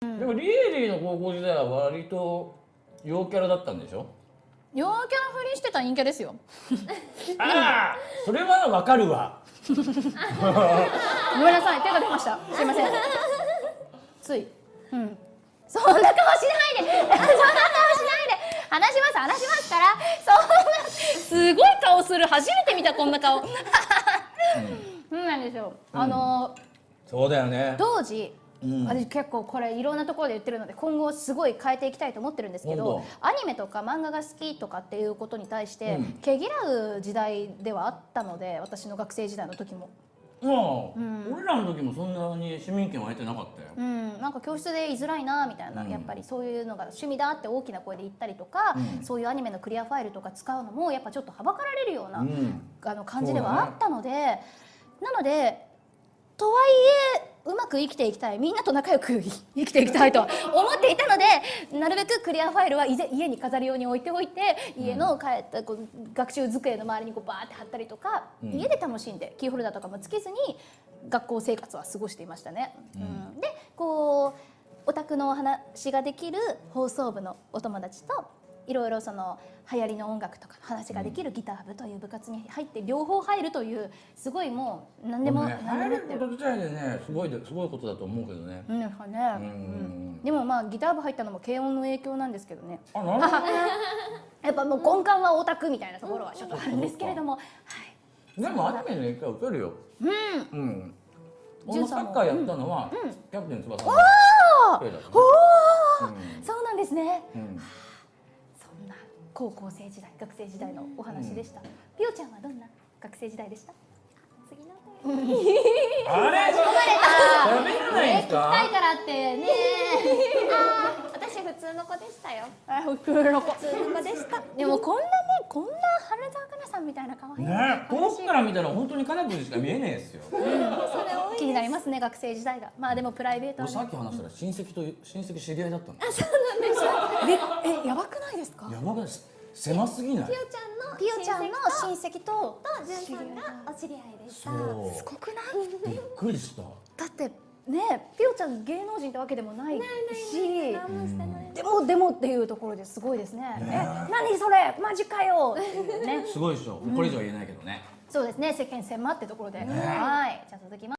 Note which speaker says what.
Speaker 1: でもリエリーの高校時代は割と陽キャラだったんでしょ？
Speaker 2: 陽キャラふりしてた陰キャですよ。
Speaker 1: ああそれはわかるわ。
Speaker 2: ごめんなさい手が出ました。すいません。つい。うん。そんな顔しないで。そんな顔しないで。話します話しますから。そんなすごい顔する。初めて見たこんな顔。そうなんですよ、あの
Speaker 1: そうだよね。
Speaker 2: 当時
Speaker 1: うん。
Speaker 2: 私結構これいろんなところで言ってるので今後すごい変えていきたいと思ってるんですけど
Speaker 1: 本
Speaker 2: アニメとか漫画が好きとかっていうことに対して、
Speaker 1: うん。
Speaker 2: 毛嫌う時代ではあったので私の学生時代の時も。
Speaker 1: もう、
Speaker 2: うん。
Speaker 1: 俺らの時もそんなに市民権湧いてなかったよ、
Speaker 2: うん、なんか教室で居づらいなみたいな、
Speaker 1: うん。
Speaker 2: やっぱりそういうのが趣味だって大きな声で言ったりとか、
Speaker 1: うん。
Speaker 2: そういうアニメのクリアファイルとか使うのもやっぱちょっとはばかられるような、
Speaker 1: うん。
Speaker 2: あの感じではあったので、なのでとはいえうまく生きていきたい。みんなと仲良く生きていきたいとは思っていたのでなるべくクリアファイルは家に飾り用に置いておいて家の帰ったこう学習机の周りにこうバーって貼ったりとか、
Speaker 1: うん。
Speaker 2: 家で楽しんでキーホルダーとかもつけずに学校生活は過ごしていましたね。うん。でこうオタクのお話ができる放送部のお友達といろいろその流行りの音楽とかの話ができるギター部という部活に入って両方入るというすごいもう何でも
Speaker 1: ねれ
Speaker 2: でもって
Speaker 1: る。こと自体でねすごいですごいことだと思うけどね。
Speaker 2: うん
Speaker 1: うん。
Speaker 2: うん。でもまあギター部入ったのも軽音の影響なんですけどね。
Speaker 1: あなるほどね。
Speaker 2: やっぱもう根幹はオタクみたいなところはちょっとあるんですけれども、はい。
Speaker 1: でもアニメの影響は受けるよ。
Speaker 2: うん。
Speaker 1: うん。サッカーやったのは、
Speaker 2: うん。
Speaker 1: キャプテン翼の。
Speaker 2: おー。
Speaker 1: うん。
Speaker 2: そうなんですね。
Speaker 1: うん
Speaker 2: 高校生時代学生時代のお話でした、ピオちゃんはどんな学生時代でした？
Speaker 3: 次のお便り
Speaker 1: あれ？
Speaker 2: あ
Speaker 1: 喋らないんですか
Speaker 2: 聞きたいからってね
Speaker 3: あー私普通の子でしたよ。
Speaker 2: あ普通の子。
Speaker 3: 普通の子でした。
Speaker 2: でもこんなねこんな花澤香菜さんみたいな可愛い
Speaker 1: ね遠くから見たら本当にカナブルしか見えねえですよ。
Speaker 3: それ多い
Speaker 2: 気になりますね学生時代が。まあでもプライベートは
Speaker 1: 俺
Speaker 2: ね
Speaker 1: さっき話したら親戚と親戚知り合いだったの。
Speaker 2: ええやばくないですか？
Speaker 1: やばくない狭すぎない？
Speaker 3: ピオちゃんの
Speaker 2: ピオちゃんの
Speaker 3: 親戚
Speaker 2: と
Speaker 3: とジュンさんがお知り合いでした。
Speaker 1: そう。
Speaker 2: すごくない？
Speaker 1: びっくりした。
Speaker 2: だってねピオちゃん芸能人ってわけでもないし。でもでもっていうところですごいですね。
Speaker 1: ね
Speaker 2: え。何それ？マジかよ！ね。
Speaker 1: すごいでしょ。これ以上は言えないけどね。
Speaker 2: そうですね。世間狭ってところで。はい。じゃあ続きます